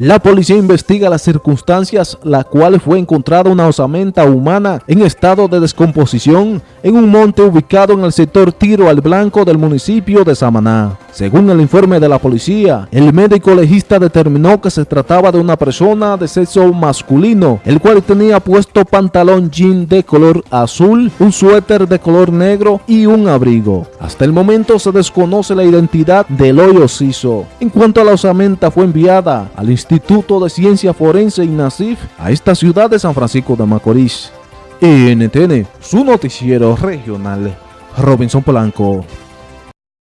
La policía investiga las circunstancias la cual fue encontrada una osamenta humana en estado de descomposición en un monte ubicado en el sector Tiro al Blanco del municipio de Samaná. Según el informe de la policía, el médico legista determinó que se trataba de una persona de sexo masculino, el cual tenía puesto pantalón jean de color azul, un suéter de color negro y un abrigo. Hasta el momento se desconoce la identidad del hoyo siso. En cuanto a la osamenta fue enviada al Instituto de Ciencia Forense INASIF a esta ciudad de San Francisco de Macorís. NTN, su noticiero regional, Robinson Polanco.